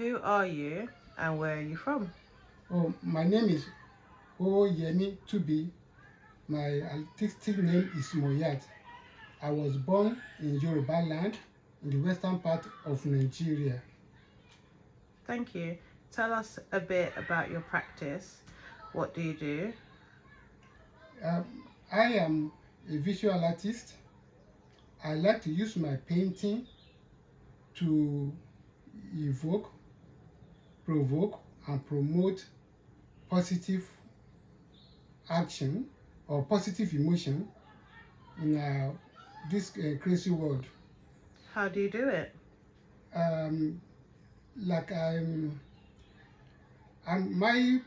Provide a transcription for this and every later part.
Who are you and where are you from? Oh, my name is Oyemi Tubi. My artistic name is Moyat. I was born in Yoruba land in the western part of Nigeria. Thank you. Tell us a bit about your practice. What do you do? Um, I am a visual artist. I like to use my painting to evoke, provoke, and promote positive action or positive emotion in uh, this uh, crazy world. How do you do it? Um, like I'm, I'm my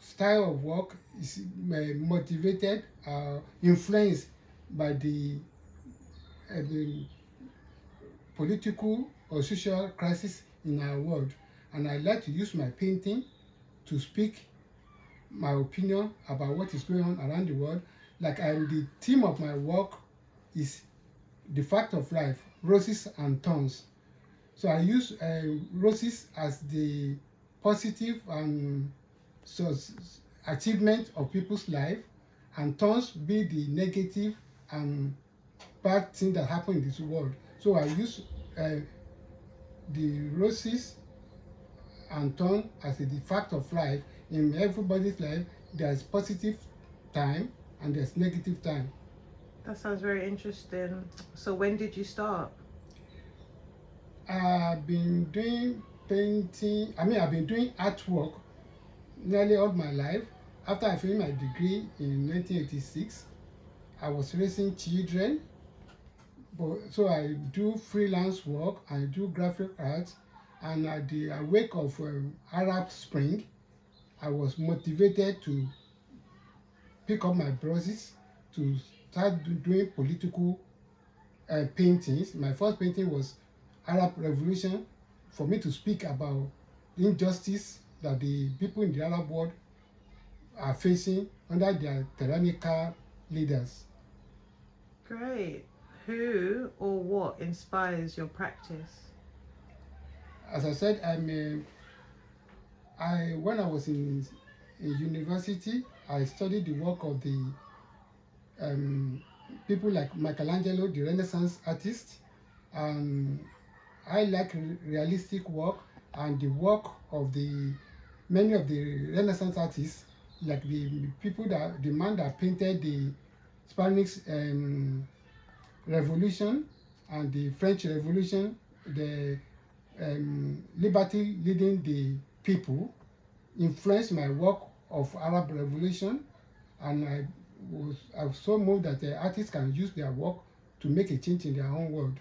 style of work is uh, motivated, uh, influenced by the, uh, the political or social crisis in our world. And I like to use my painting to speak my opinion about what is going on around the world. Like I'm the theme of my work is the fact of life, roses and thorns. So I use uh, roses as the positive and so achievement of people's life and thorns be the negative and bad thing that happen in this world. So I use uh, the roses and thorn as a fact of life. In everybody's life, there's positive time and there's negative time. That sounds very interesting. So when did you start? I've been doing painting, I mean, I've been doing artwork nearly all my life. After I finished my degree in 1986, I was raising children. But, so I do freelance work, I do graphic arts, and at the wake of um, Arab Spring, I was motivated to pick up my brushes to start do, doing political uh, paintings. My first painting was Arab Revolution for me to speak about the injustice that the people in the Arab world are facing under their tyrannical leaders. Great. Who or what inspires your practice? As I said, I'm a, I when I was in, in university, I studied the work of the um, people like Michelangelo, the Renaissance artist, I like realistic work and the work of the many of the Renaissance artists, like the people that the man that painted the Spanish um, Revolution and the French Revolution, the um, liberty leading the people, influenced my work of Arab Revolution, and I was I was so moved that the artists can use their work to make a change in their own world.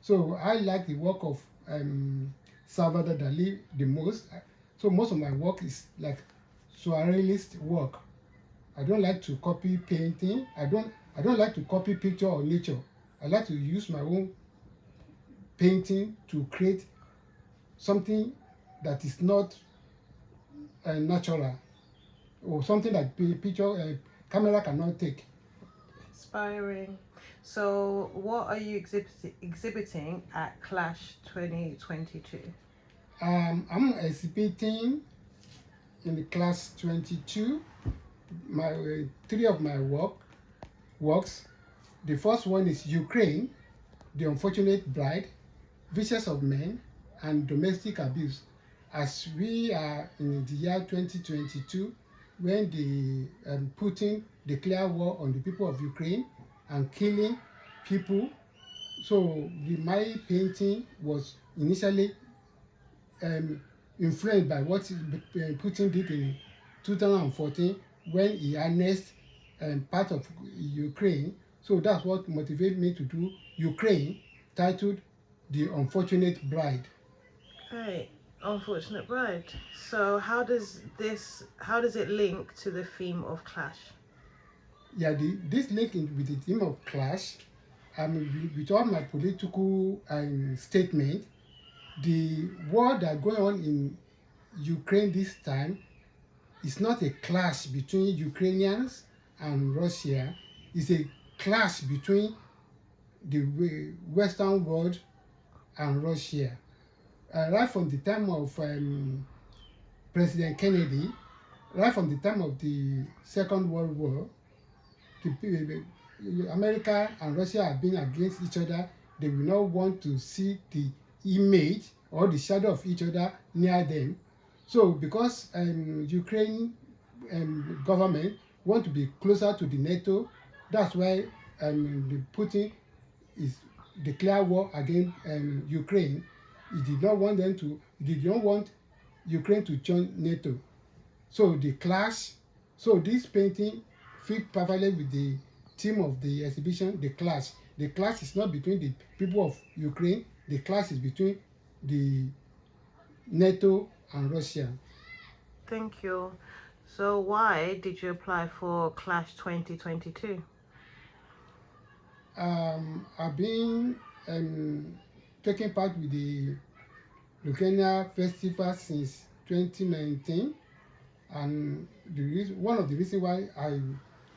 So I like the work of um, Salvador Dali the most. So most of my work is like surrealist work. I don't like to copy painting. I don't I don't like to copy picture or nature. I like to use my own painting to create something that is not uh, natural or something that picture uh, camera cannot take. Inspiring. So what are you exhibit exhibiting at Clash 2022? Um, I'm exhibiting in the class 22 my uh, three of my work works. The first one is Ukraine, the unfortunate bride, vicious of men, and domestic abuse. As we are in the year 2022, when the um, Putin declared war on the people of Ukraine and killing people, so the, my painting was initially um, influenced by what Putin did in 2014 when he annexed um, part of Ukraine. So that's what motivated me to do Ukraine, titled The Unfortunate Bride. Right, Unfortunate Bride. So how does this, how does it link to the theme of Clash? Yeah, the, this link in, with the theme of Clash, I mean, with all my political um, statement, the war that going on in Ukraine this time is not a clash between Ukrainians and Russia. It's a clash between the Western world and Russia. Uh, right from the time of um, President Kennedy, right from the time of the Second World War, the, the, America and Russia have been against each other. They will not want to see the image or the shadow of each other near them. So because um, Ukraine um, government want to be closer to the NATO, that's why um, Putin is declare war against um, Ukraine. He did not want them to. He did not want Ukraine to join NATO. So the clash. So this painting fit perfectly with the theme of the exhibition, the clash. The clash is not between the people of Ukraine. The clash is between the NATO and Russia. Thank you. So why did you apply for Clash 2022? Um, I've been um, taking part with the Lucania Festival since 2019 and the one of the reasons why I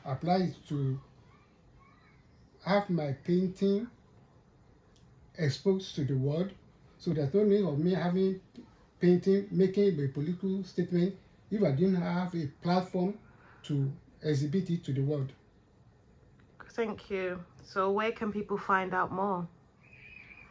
apply is to have my painting exposed to the world so there's no need of me having painting making a political statement if I didn't have a platform to exhibit it to the world. Thank you. So where can people find out more?